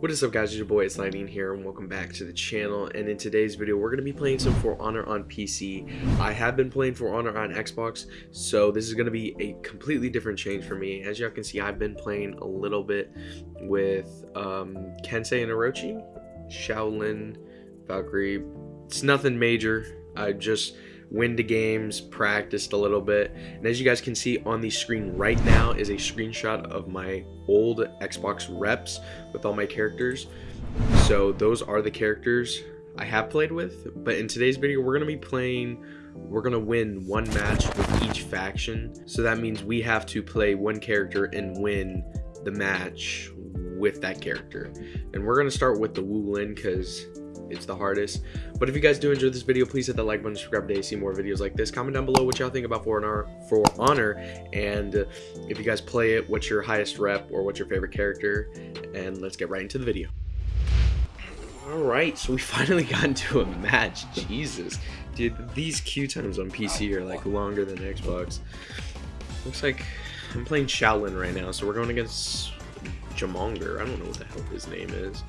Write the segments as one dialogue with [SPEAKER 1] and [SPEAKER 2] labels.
[SPEAKER 1] What is up guys, it's your boy, it's Lightning here, and welcome back to the channel, and in today's video, we're going to be playing some For Honor on PC. I have been playing For Honor on Xbox, so this is going to be a completely different change for me. As y'all can see, I've been playing a little bit with um, Kensei and Orochi, Shaolin, Valkyrie. It's nothing major, I just win the games, practiced a little bit. And as you guys can see on the screen right now is a screenshot of my old Xbox reps with all my characters. So those are the characters I have played with. But in today's video, we're going to be playing, we're to win one match with each faction. So that means we have to play one character and win the match with that character. And we're to start with the Wu Lin because it's the hardest. But if you guys do enjoy this video, please hit that like button, subscribe to see more videos like this. Comment down below what y'all think about For Honor, For Honor, and if you guys play it, what's your highest rep or what's your favorite character, and let's get right into the video. Alright, so we finally got into a match. Jesus. Dude, these queue times on PC are like longer than Xbox. Looks like I'm playing Shaolin right now, so we're going against Jamonger. I don't know what the hell his name is.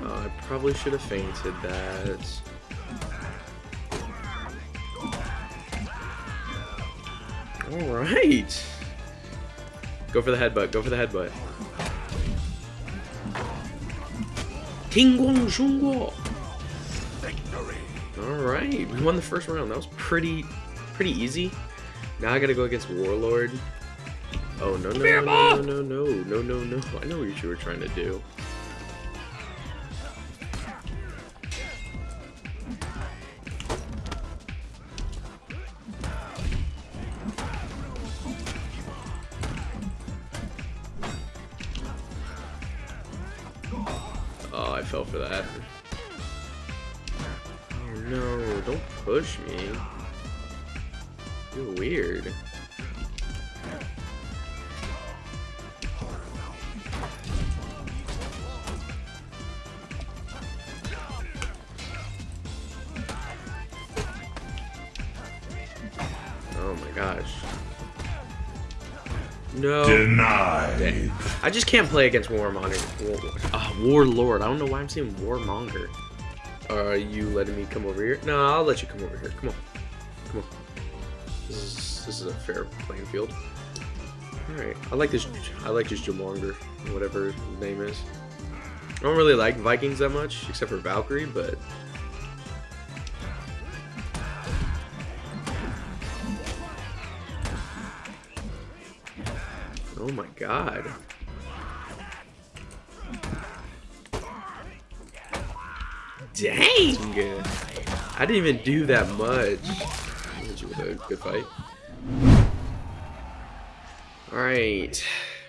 [SPEAKER 1] Oh, I probably should have feinted that. Alright. Go for the headbutt. Go for the headbutt. Tingguang Shungguo. Alright, we won the first round. That was pretty pretty easy. Now I gotta go against Warlord. Oh no no no no no no no no no! I know what you were trying to do. Fell for that. Oh no, don't push me. You're weird. Oh my gosh. No.
[SPEAKER 2] Denied.
[SPEAKER 1] I just can't play against Warmonger. War, Warlord. I don't know why I'm saying Warmonger. Are you letting me come over here? No, I'll let you come over here. Come on. Come on. This is this is a fair playing field. Alright. I like this I like this Jamonger, whatever his name is. I don't really like Vikings that much, except for Valkyrie, but Oh my god. Dang! I didn't even do that much. Good fight. Alright.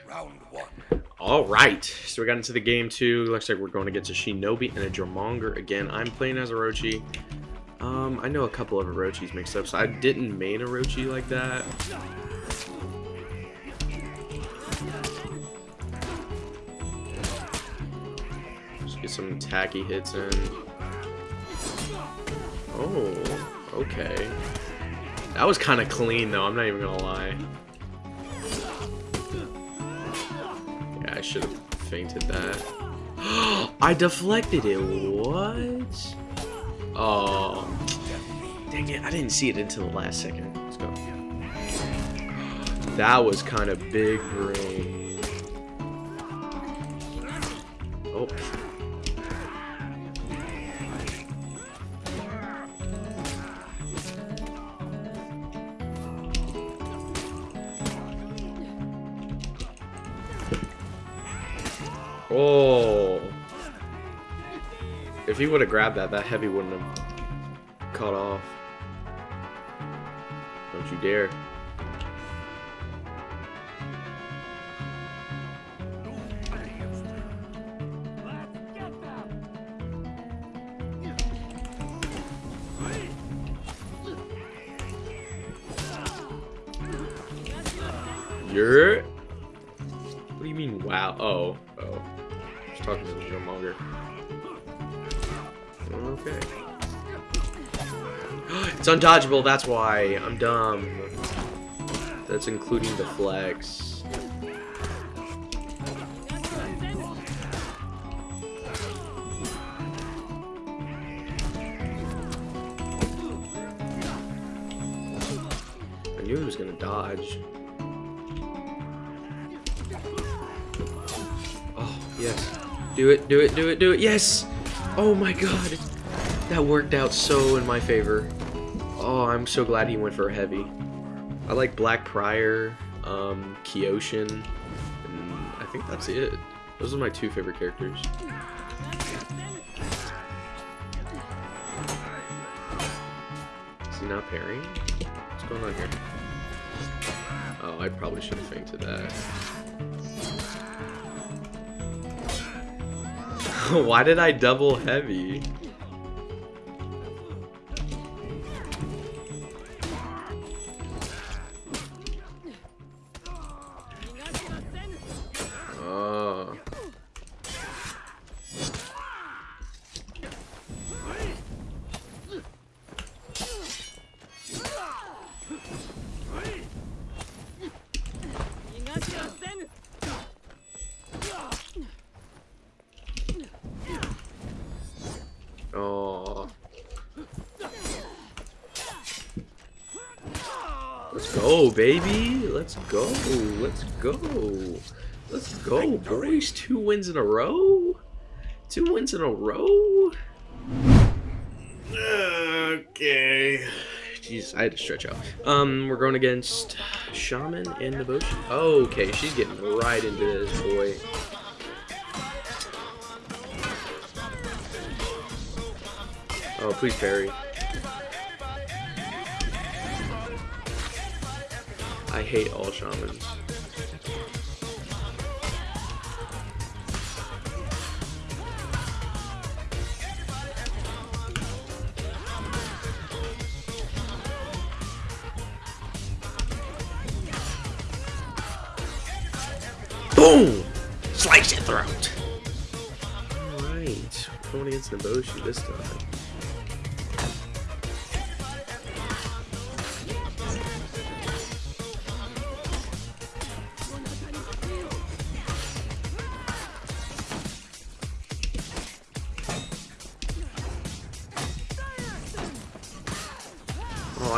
[SPEAKER 2] Round one.
[SPEAKER 1] Alright. So we got into the game two. Looks like we're going to get a Shinobi and a Jamonger again. I'm playing as Orochi. Um, I know a couple of Orochis mixed up, so I didn't main Orochi like that. Just get some tacky hits in. Oh, okay. That was kind of clean, though. I'm not even gonna lie. Yeah, I should have feinted that. I deflected it. What? Oh. Dang it. I didn't see it until the last second. Let's go. That was kind of big brain. Oh. Oh. If he would have grabbed that, that heavy wouldn't have caught off. Don't you dare. You're. What do you mean, wow? Oh, Okay. It's undodgeable, that's why. I'm dumb. That's including the flex. I knew he was gonna dodge. Do it, do it, do it, do it. Yes! Oh my god. That worked out so in my favor. Oh, I'm so glad he went for a heavy. I like Black Prior, um, Kyoshin, and I think that's it. Those are my two favorite characters. Is he not parrying? What's going on here? Oh, I probably should have feinted that. Why did I double heavy? Go, baby. Let's go. Let's go. Let's go, boys. Two wins in a row. Two wins in a row. Okay. Jeez, I had to stretch out. Um, we're going against Shaman and Devotion. Okay, she's getting right into this, boy. Oh, please parry. I hate all shamans. Boom! Slice your throat! Alright, going against Nobushi this time.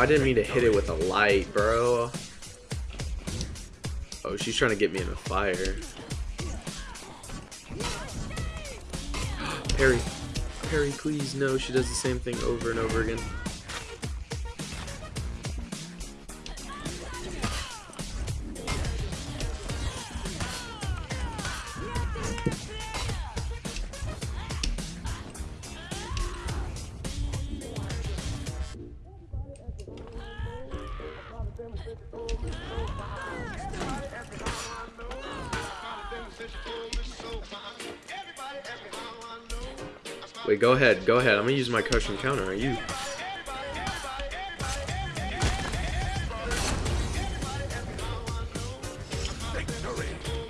[SPEAKER 1] I didn't mean to hit it with a light, bro. Oh, she's trying to get me in a fire. Parry. Parry, please. No, she does the same thing over and over again. Wait, go ahead. Go ahead. I'm gonna use my cushion counter. Are you?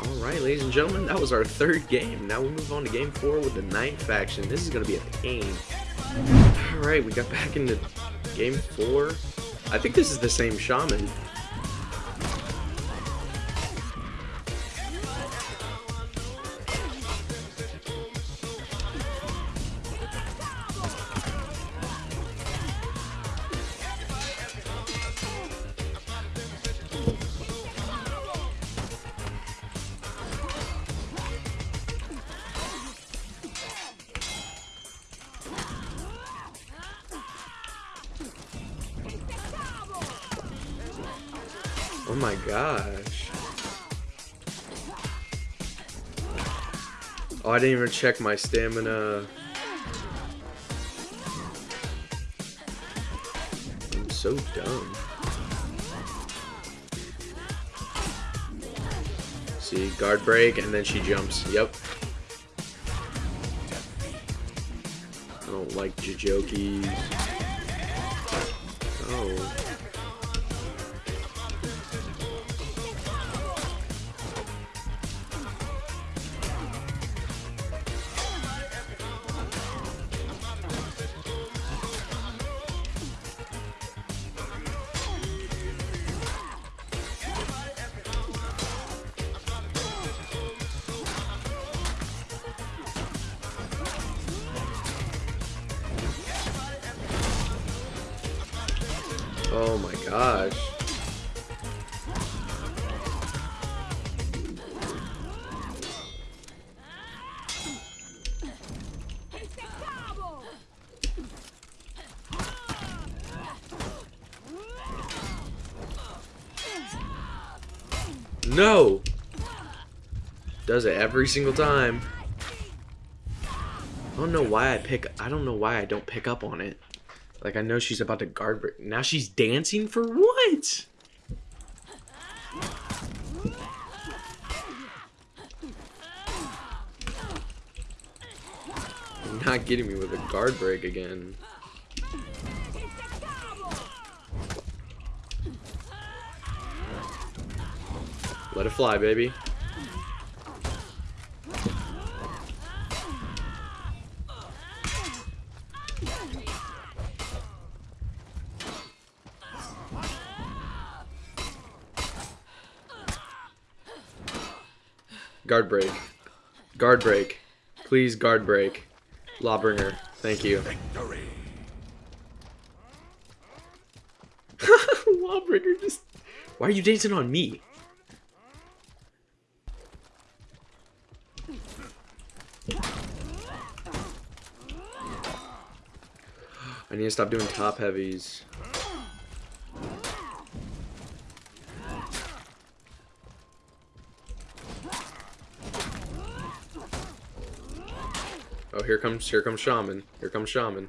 [SPEAKER 1] Alright, ladies and gentlemen, that was our third game. Now we move on to game four with the Knight faction. This is gonna be a pain. Alright, we got back into game four. I think this is the same shaman. My gosh. Oh, I didn't even check my stamina. I'm so dumb. See, guard break, and then she jumps. Yep. I don't like Jijokis. Oh my gosh. No! Does it every single time. I don't know why I pick I don't know why I don't pick up on it. Like I know she's about to guard break. Now she's dancing for what? Not getting me with a guard break again. Let it fly, baby. Guard break. Guard break. Please guard break. Lawbringer. Thank you. Lawbringer just... Why are you dancing on me? I need to stop doing top heavies. Oh, here comes here comes Shaman. Here comes Shaman.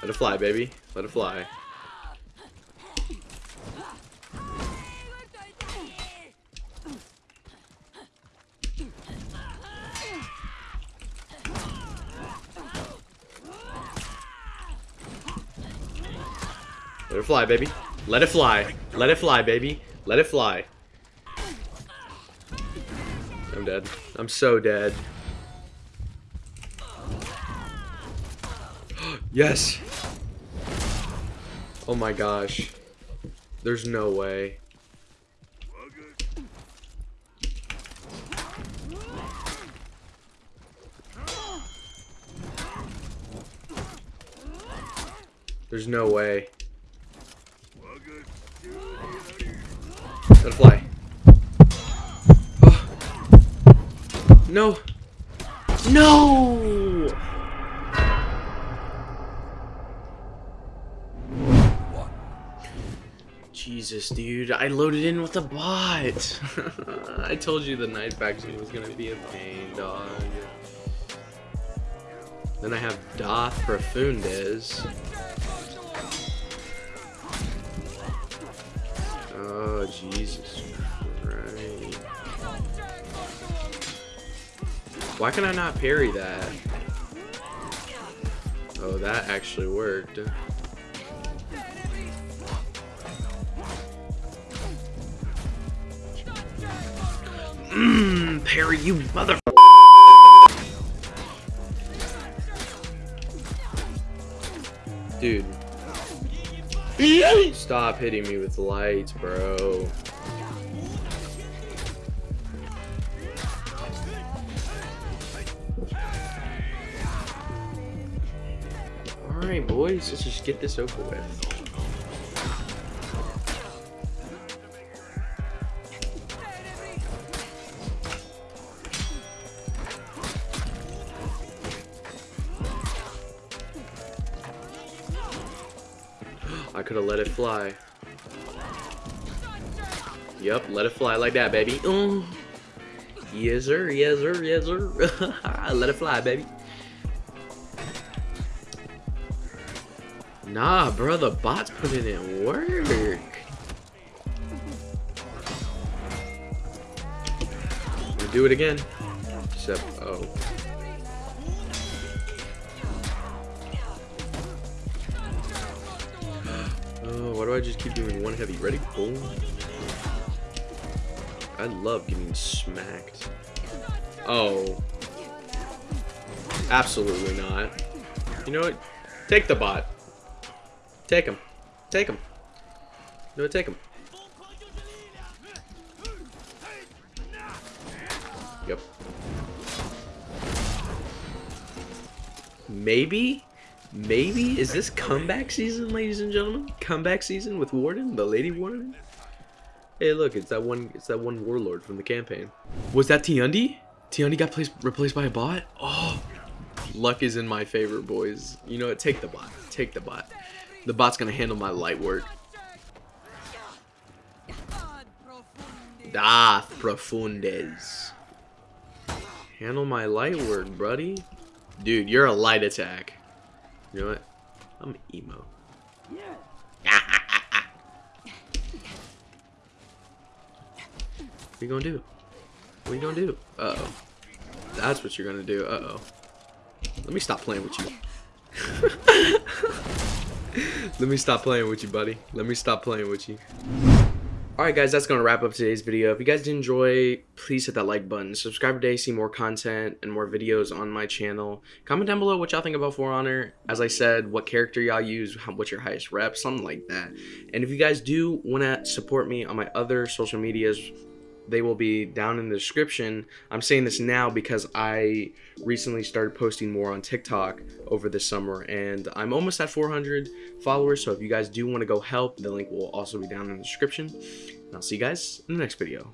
[SPEAKER 1] Let it fly, baby. Let it fly. It fly, baby. Let it fly. Let it fly, baby. Let it fly. I'm dead. I'm so dead. yes! Oh my gosh. There's no way. There's no way. It fly. Oh. No. No!
[SPEAKER 2] One.
[SPEAKER 1] Jesus, dude. I loaded in with a bot. I told you the knife action was gonna be a pain, dog. Then I have Doth Profundes. Oh, Jesus Christ. Why can I not parry that? Oh, that actually worked. Mmm, parry, you mother. Dude. Stop hitting me with lights, bro. Alright, boys, let's just get this over with. Could have let it fly. Yep, let it fly like that, baby. Oh. Yes, sir. Yes, sir. Yes, sir. let it fly, baby. Nah, bro, the bot's putting in work. We do it again. Except, oh. I just keep doing one heavy? Ready? Boom. I love getting smacked. Oh. Absolutely not. You know what? Take the bot. Take him. Take him. No, take him. Yep. Maybe, maybe is this comeback season, ladies and gentlemen? Comeback season with Warden, the Lady Warden. Hey, look, it's that one. It's that one warlord from the campaign. Was that Tiundr? Tiundr got placed, replaced by a bot. Oh, luck is in my favor, boys. You know what? Take the bot. Take the bot. The bot's gonna handle my light work. Dath Profundes. Handle my light work, buddy. Dude, you're a light attack. You know what? I'm emo. What are you gonna do? What are you gonna do? Uh oh. That's what you're gonna do. Uh oh. Let me stop playing with you. Let me stop playing with you, buddy. Let me stop playing with you. Alright guys, that's going to wrap up today's video. If you guys did enjoy, please hit that like button. Subscribe today to see more content and more videos on my channel. Comment down below what y'all think about For Honor. As I said, what character y'all use, what's your highest rep, something like that. And if you guys do want to support me on my other social medias, they will be down in the description. I'm saying this now because I recently started posting more on TikTok over the summer and I'm almost at 400 followers. So if you guys do want to go help, the link will also be down in the description. And I'll see you guys in the next video.